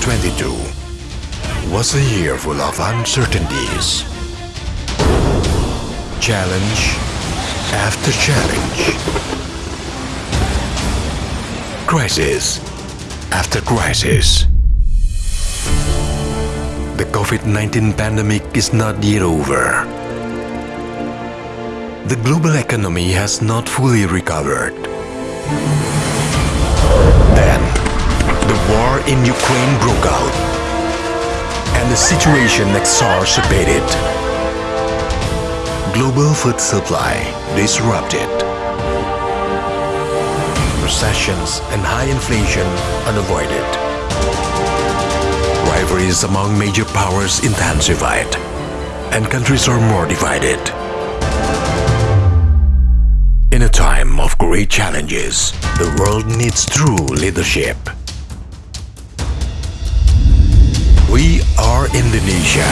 2022 was a year full of uncertainties. Challenge after challenge. Crisis after crisis. The COVID-19 pandemic is not yet over. The global economy has not fully recovered. In Ukraine broke out, and the situation exacerbated. Global food supply disrupted. Recessions and high inflation unavoided. Rivalries among major powers intensified, and countries are more divided. In a time of great challenges, the world needs true leadership. We are Indonesia.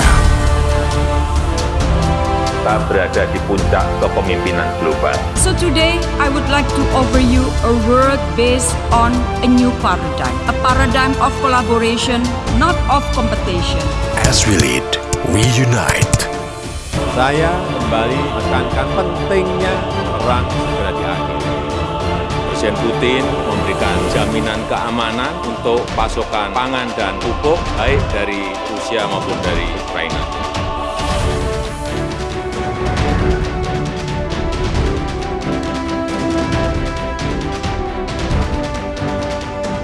kita berada di puncak kepemimpinan global. So today, I would like to offer you a word based on a new paradigm. A paradigm of collaboration, not of competition. As we lead, we unite. Saya kembali menekankan pentingnya perang segera diakhiri. Presiden Putin memberikan jaminan keamanan untuk pasokan pangan dan pupuk baik dari Rusia maupun dari Ukraina.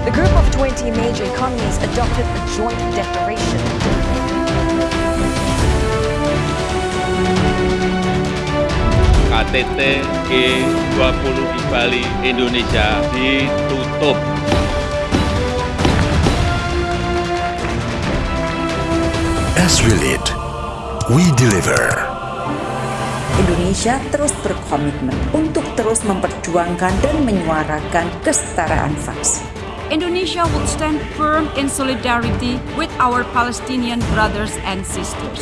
The group of 20 major economies adopted a joint declaration. KTT G20 di Bali, Indonesia ditutup. As we lead, we deliver. Indonesia terus berkomitmen untuk terus memperjuangkan dan menyuarakan kesetaraan vaksin. Indonesia would stand firm in solidarity with our Palestinian brothers and sisters.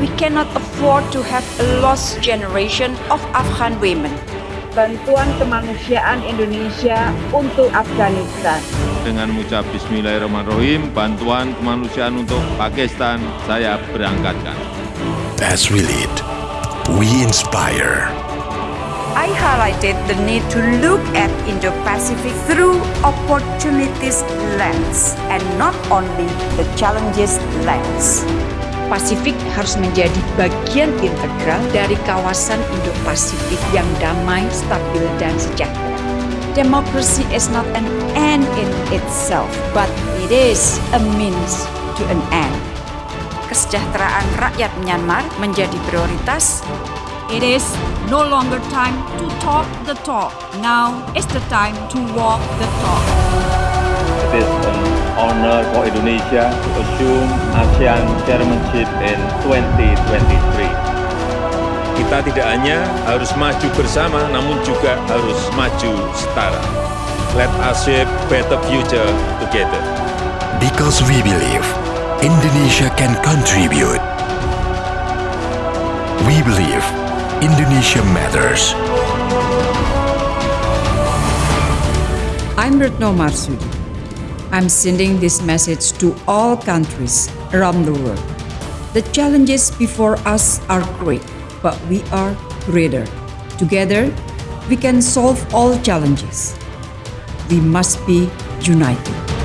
We cannot afford to have a lost generation of Afghan women. Bantuan kemanusiaan Indonesia untuk Afghanistan. Dengan mengucap Bismillahirrahmanirrahim, bantuan kemanusiaan untuk Pakistan saya berangkatkan. As we lead, we inspire. I highlighted the need to look at Indo-Pacific through opportunities lens and not only the challenges lens. Pasifik harus menjadi bagian integral dari kawasan Indo-Pasifik yang damai, stabil, dan sejahtera. Democracy is not an end in itself, but it is a means to an end. Kesejahteraan rakyat Myanmar menjadi prioritas. It is no longer time to talk the talk. Now is the time to walk the talk. Honor for Indonesia to assume ASEAN chairmanship in 2023. Kita tidak hanya harus maju bersama, namun juga harus maju setara. Let us shape better future together. Because we believe Indonesia can contribute. We believe Indonesia matters. I'm Retno Marsudi. I'm sending this message to all countries around the world. The challenges before us are great, but we are greater. Together, we can solve all challenges. We must be united.